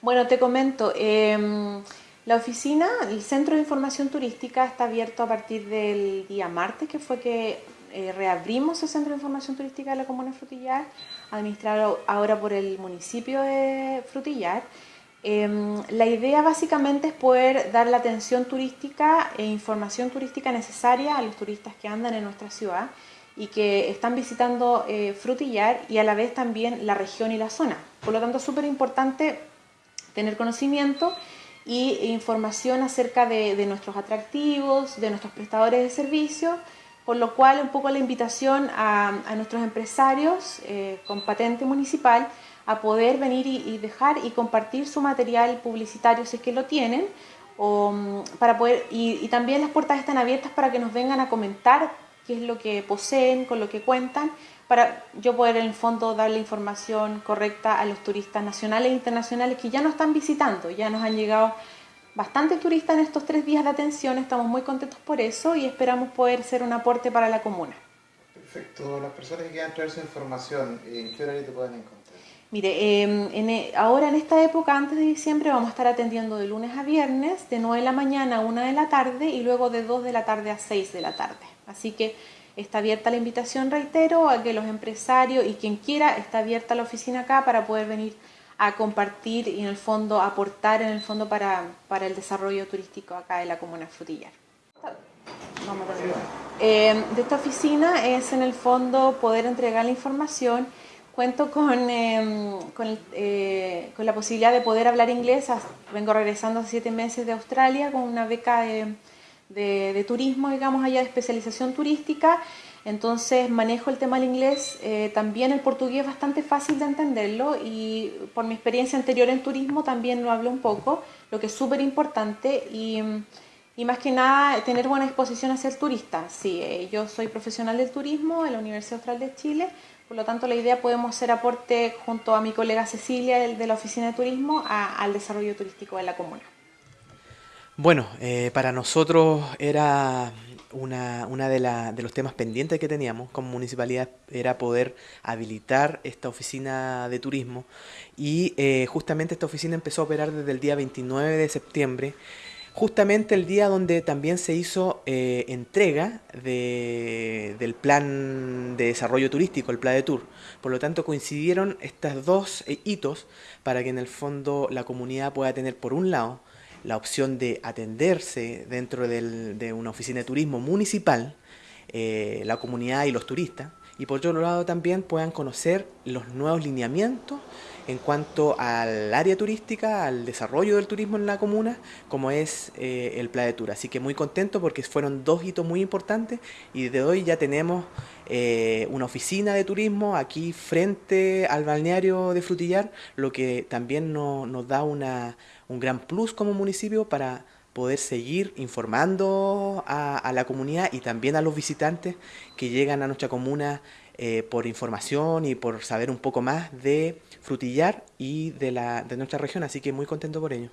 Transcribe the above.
Bueno, te comento, em, la oficina, el Centro de Información Turística está abierto a partir del día martes, que fue que eh, reabrimos el Centro de Información Turística de la Comuna Frutillar, administrado ahora por el municipio de Frutillar. Em, la idea básicamente es poder dar la atención turística e información turística necesaria a los turistas que andan en nuestra ciudad y que están visitando eh, Frutillar y a la vez también la región y la zona. Por lo tanto, súper importante tener conocimiento y información acerca de, nuestros atractivos, de nuestros prestadores de servicios, por lo cual un poco la invitación a, nuestros empresarios eh, con patente municipal a poder venir y, dejar y compartir su material publicitario si es que lo tienen, o, mm, para poder, y, también las puertas están abiertas para que nos vengan a comentar qué es lo que poseen, con lo que cuentan, para yo poder en el fondo dar la información correcta a los turistas nacionales e internacionales que ya nos están visitando, ya nos han llegado bastantes turistas en estos tres días de atención, estamos muy contentos por eso y esperamos poder ser un aporte para la comuna. Perfecto, las personas que quieran traer su información, ¿en qué horario te pueden encontrar? Mire, em, e, ahora en esta época, antes de diciembre, vamos a estar atendiendo de lunes a viernes, de 9 de la mañana a 1 de la tarde y luego de 2 de la tarde a 6 de la tarde. Así que está abierta la invitación, reitero, a que los empresarios y quien quiera, está abierta la oficina acá para poder venir a compartir y en el fondo aportar en el fondo para, para el desarrollo turístico acá de la comuna Frutillar. Vamos a eh, de esta oficina es en el fondo poder entregar la información cuento con, em, con, eh, con, la posibilidad de poder hablar inglés. Vengo regresando hace siete meses de Australia con una beca de, de, turismo, digamos, allá de especialización turística. Entonces manejo el tema del inglés, eh, también el portugués es bastante fácil de entenderlo y por mi experiencia anterior en turismo también lo hablo un poco, lo que es súper importante y, y, más que nada tener buena exposición a ser turista. Sí, eh, yo soy profesional del turismo en la Universidad Austral de Chile, por lo tanto, la idea podemos hacer aporte junto a mi colega Cecilia de la Oficina de Turismo al desarrollo turístico de la comuna. Bueno, eh, para nosotros era una, una de, de, los temas pendientes que teníamos como municipalidad era poder habilitar esta oficina de turismo y eh, justamente esta oficina empezó a operar desde el día 29 de septiembre justamente el día donde también se hizo eh, entrega del plan de desarrollo turístico, el plan de tour. Por lo tanto, coincidieron estos dos eh, hitos para que en el fondo la comunidad pueda tener, por un lado, la opción de atenderse dentro de una oficina de turismo municipal, eh, la comunidad y los turistas, y por otro lado también puedan conocer los nuevos lineamientos en cuanto al área turística, al desarrollo del turismo en la comuna, como es eh, el Playa de Tour. Así que muy contento porque fueron dos hitos muy importantes y desde hoy ya tenemos eh, una oficina de turismo aquí frente al balneario de Frutillar, lo que también nos da una, un gran plus como municipio para poder seguir informando a, la comunidad y también a los visitantes que llegan a nuestra comuna eh, por información y por saber un poco más de Frutillar y de, la, de nuestra región, así que muy contento por ello.